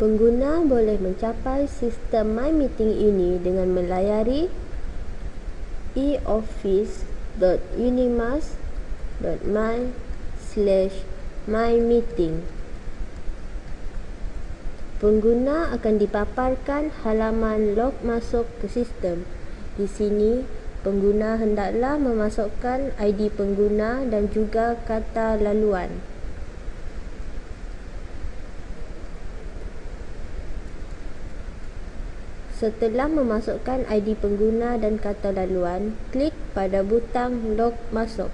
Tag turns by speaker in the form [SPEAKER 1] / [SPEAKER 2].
[SPEAKER 1] pengguna boleh mencapai sistem my meeting ini dengan melayari e-office.unimas.my/mymeeting pengguna akan dipaparkan halaman log masuk ke sistem. Di sini pengguna hendaklah memasukkan id pengguna dan juga kata laluan setelah memasukkan id pengguna dan kata laluan klik pada butang log masuk